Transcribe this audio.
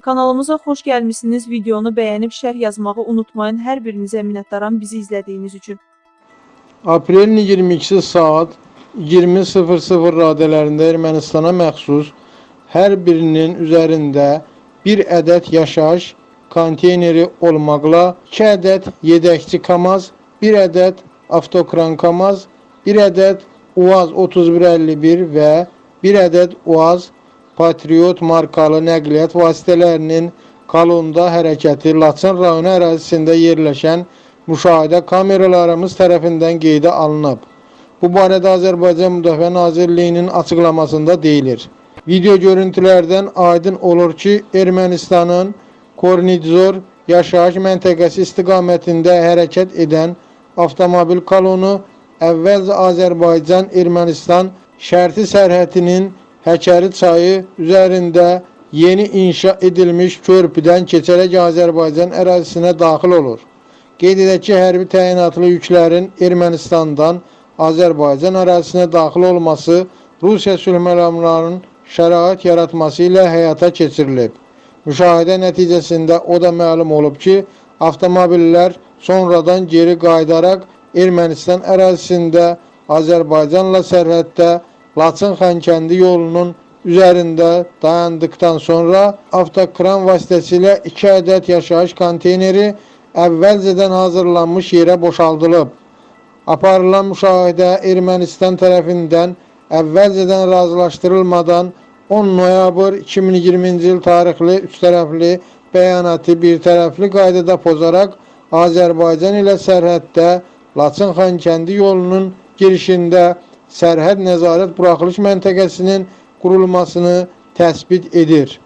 Kanalımıza xoş gəlmisiniz. Videonu bəyənib şərh yazmağı unutmayın. Hər birinizə minnətdaram bizi izlədiyiniz üçün. Aprelin 22-si saat 20.00 radələrində Ermənistana məxsus hər birinin üzərində bir ədəd yaşayış konteyneri olmaqla 2 ədəd yedəkçi KAMAZ, 1 ədəd avtokran KAMAZ, 1 ədəd UAZ 3151 və 1 ədəd UAZ Patriot markalı nəqliyyat vasitələrinin kolonda hərəkəti Laçın rayonu ərazisində yerləşən müşahidə kameralarımız tərəfindən qeydə alınıb. Bu barədə Azərbaycan Müdafiə Nazirliyinin açıqlamasında deyilir. Video görüntülərdən aydın olur ki, Ermənistanın Kornizor yaşayış məntəqəsi istiqamətində hərəkət edən avtomobil kolonu əvvəlcə Azərbaycan-Ermənistan şərti sərhədinin Həkəri çayı üzərində yeni inşa edilmiş körpüdən keçərək Azərbaycan ərazisinə daxil olur. Qeyd edək ki, hərbi təyinatlı yüklərin Ermənistandan Azərbaycan ərazisinə daxil olması Rusiya sülh məramlarının şərait yaratması ilə həyata keçirilib. Müşahidə nəticəsində o da məlum olub ki, avtomobillər sonradan geri qayıdaraq Ermənistan ərazisində Azərbaycanla sərhəddə Laçın Xankəndi yolunun üzərində dayandıqdan sonra avtokran vasitəsilə 2 ədəd yaşayış konteyneri əvvəlcədən hazırlanmış yerə boşaldılıb. Aparılan müşahidə Ermənistan tərəfindən əvvəlcədən razılaşdırılmadan 10 noyabr 2020-ci il tarixli üç tərəfli bəyanatı bir tərəfli qaydada pozaraq Azərbaycan ilə sərhəddə Laçın Xankəndi yolunun girişində sərhəd nəzarət buraxılış məntəqəsinin qurulmasını təsbit edir.